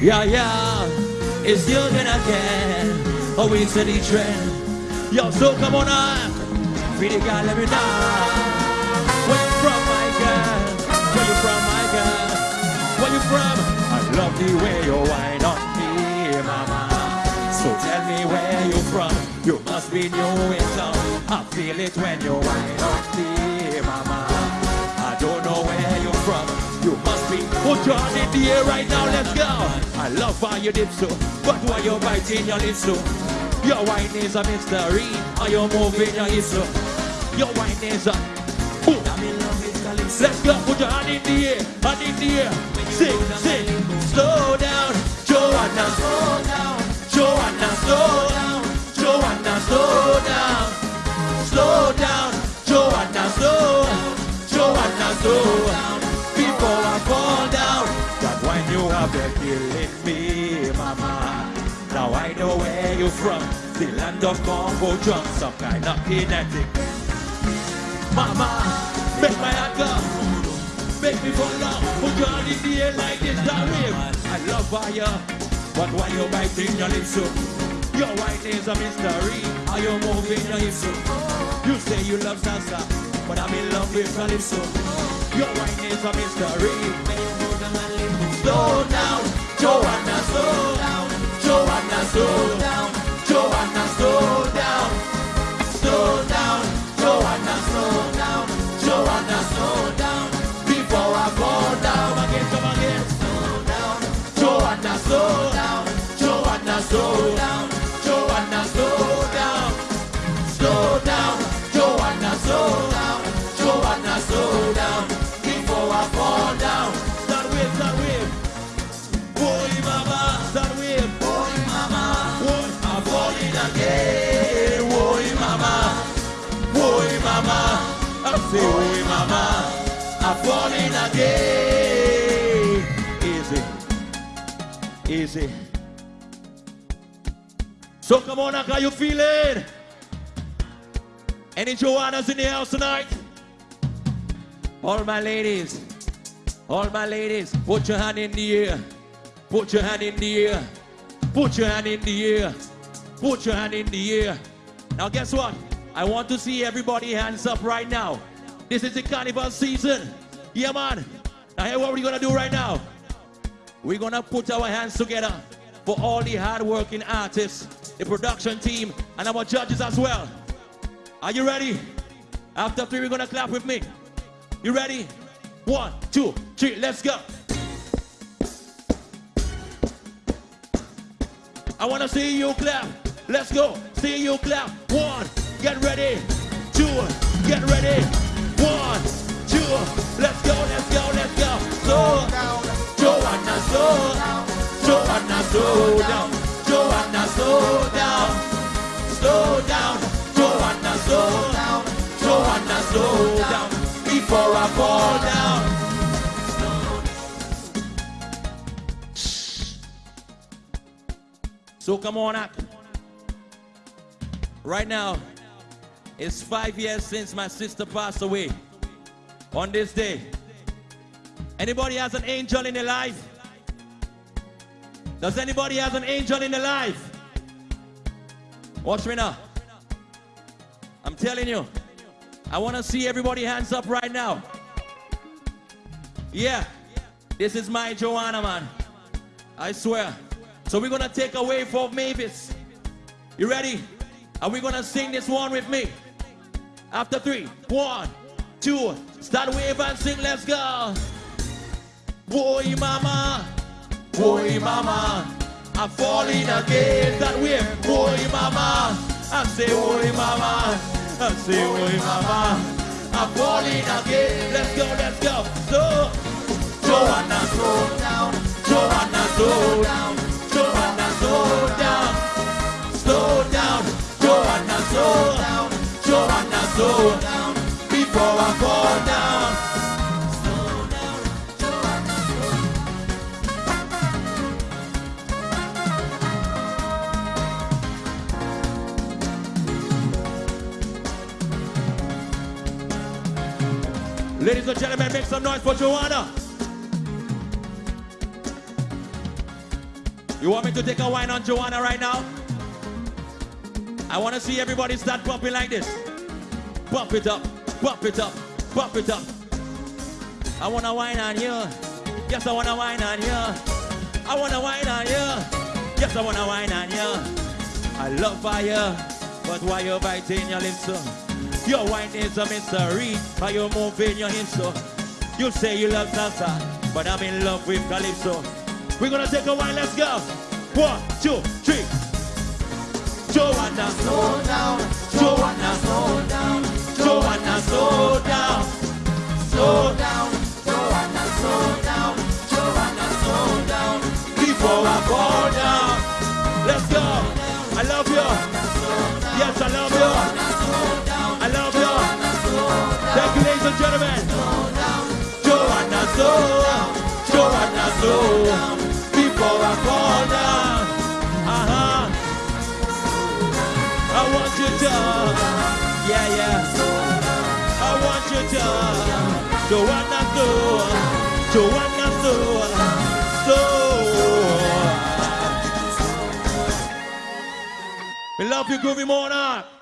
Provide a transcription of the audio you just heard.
Yeah, yeah, it's you again. Oh, said the trend. Yo, so come on up. Pretty girl, let me know. Where you from, my girl? Where you from, my girl? Where you from? I love the way you wine on me, mama. So tell me where you from. You must be new in town. I feel it when you wine on me, You must be put your hand in the air right now. Let's go. I love how you did so, but why you biting your lips so? Your wine is a mystery. Are you moving your hips so? Your wine is a. Ooh. Let's go. Put your hand in the air. Hand in the air. Sing, sing. Slow down, Joanna. Slow down, Joanna. Slow down, Joanna. Slow down. Slow down, Joanna. Slow Joanna. Slow down. Killing me, mama. Now I know where you're from. The land of Congo drum, some kind of kinetic. Mama, make my heart go. Make me fall out. Put your in the air like this, wave. I love fire, but why you biting your lips so? Your wine is a mystery. Are you moving your hips so? You say you love salsa, but I'm in love with calypso. Your wine is a mystery. Slow down, Joanna, mama, I say, boy, mama, I'm falling again. Easy, easy. So come on, how you feeling? Any Joannas in the house tonight? All my ladies, all my ladies, put your hand in the air. Put your hand in the air. Put your hand in the air. Put your hand in the air. Now guess what? I want to see everybody hands up right now. This is the carnival season. Yeah, man. Now hear what we're gonna do right now. We're gonna put our hands together for all the hard-working artists, the production team, and our judges as well. Are you ready? After three, we're gonna clap with me. You ready? One, two, three, let's go. I wanna see you clap. Let's go. See you clap. One, get ready. Two, get ready. One, two, let's go, let's go, let's go. Slow down, Joanna, slow down. Joanna, slow down. Joanna, slow down. Slow down, Joanna, slow down. Joanna, slow down. Before I fall down. So come on up. Right now, it's five years since my sister passed away. On this day, anybody has an angel in their life? Does anybody have an angel in their life? Watch me now. I'm telling you, I want to see everybody hands up right now. Yeah, this is my Joanna, man. I swear. So we're gonna take a wave for Mavis. You ready? Are we gonna sing this one with me? After three, one, two, start wave and sing, let's go. Boy, mama, boy, mama, I'm falling again. That wave, boy, mama, I say, boy, mama, I say, boy, mama, I'm falling again. Let's go, let's go. So, Joanna, slow down, Joanna, slow down. Ladies and gentlemen, make some noise for Joanna. You want me to take a wine on Joanna right now? I want to see everybody start pumping like this. Pump it up, pump it up, pump it up. I want to wine on you. Yes, I want to wine on you. I want to wine on you. Yes, I want to wine on you. I love fire, but why you biting your lips so? Your wine is a mystery, how you moving your hips so? You say you love salsa, but I'm in love with calypso. We're gonna take a wine, let's go. One, two, three. Joanna, slow down. Joanna, slow down. Joanna, slow down. Slow down. Joanna, slow down. Joanna, slow down. Before I fall down. Let's go. I love you. Yes, I love you. Gentlemen. Joanna, down. Joanna, down. Before I fall down. Uh-huh. I want you to, yeah, yeah. I want you to, Joanna, slow, Joanna, slow. We love you, Groovy Monarch.